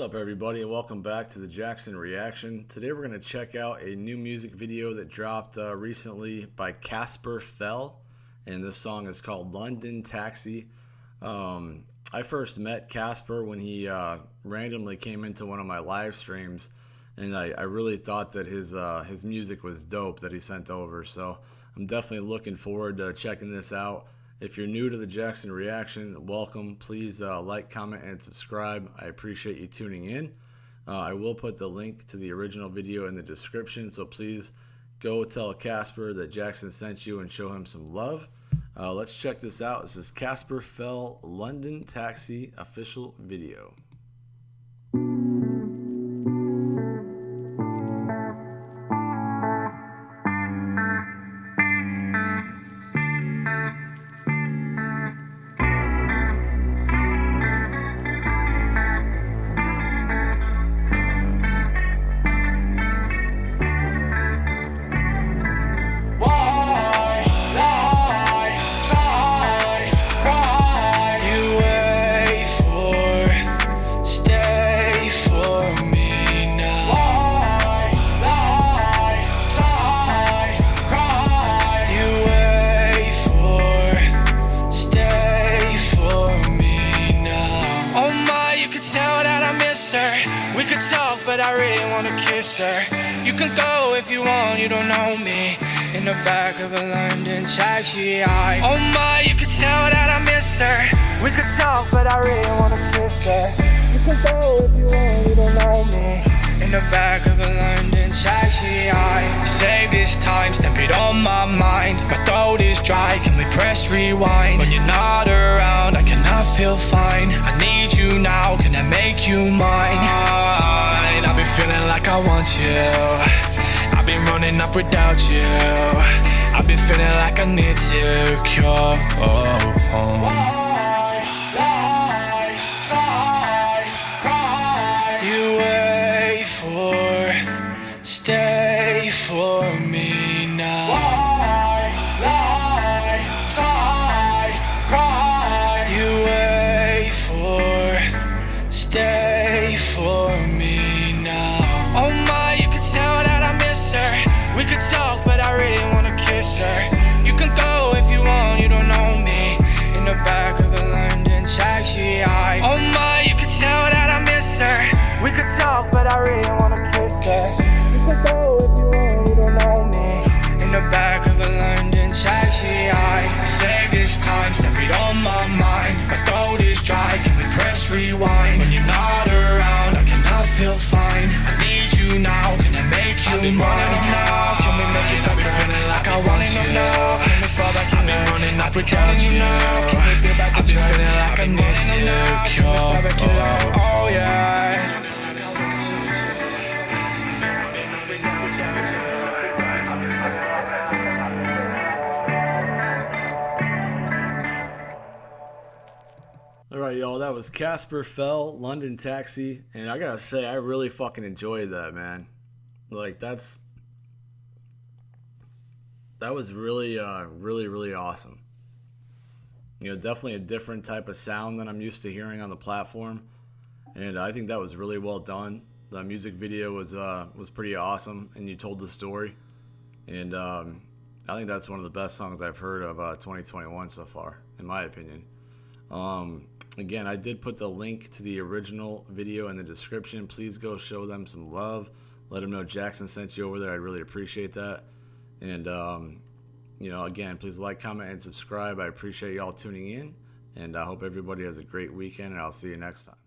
What's up everybody and welcome back to the Jackson Reaction. Today we're going to check out a new music video that dropped uh, recently by Casper Fell and this song is called London Taxi. Um, I first met Casper when he uh, randomly came into one of my live streams and I, I really thought that his, uh, his music was dope that he sent over so I'm definitely looking forward to checking this out. If you're new to the Jackson Reaction, welcome. Please uh, like, comment, and subscribe. I appreciate you tuning in. Uh, I will put the link to the original video in the description, so please go tell Casper that Jackson sent you and show him some love. Uh, let's check this out. This is Casper Fell London Taxi official video. But I really wanna kiss her. You can go if you want, you don't know me. In the back of a London taxi, I. Oh my, you can tell that I miss her. We could talk, but I really wanna kiss her. You can go if you want, you don't know me. In the back of a London taxi, I. Save this time, step it on my mind. My throat is dry, can we press rewind? When you're not around, I cannot feel fine. I need you now, can I make you mine? Like I want you. I've been running up without you. I've been feeling like I need to cure. You wait for, stay for me I really wanna kiss her. You can go if you want, you don't know me. In the back of a London taxi, I. Save this time, step it on my mind. My throat is dry, can we press rewind? When you're not around, I cannot feel fine. I need you now, can I make you I've been mine? now Can we off without you I've been feeling like I need to cure Oh yeah Alright, y'all, that was Casper Fell, London Taxi, and I gotta say, I really fucking enjoyed that, man. Like, that's. That was really, uh, really, really awesome you know, definitely a different type of sound than I'm used to hearing on the platform. And I think that was really well done. The music video was uh, was pretty awesome, and you told the story. And um, I think that's one of the best songs I've heard of uh, 2021 so far, in my opinion. Um, again, I did put the link to the original video in the description. Please go show them some love. Let them know Jackson sent you over there. I'd really appreciate that. And um, you know, again, please like, comment, and subscribe. I appreciate y'all tuning in, and I hope everybody has a great weekend, and I'll see you next time.